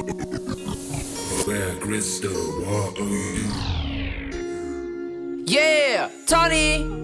Where crystal, what are you? Yeah, Tony.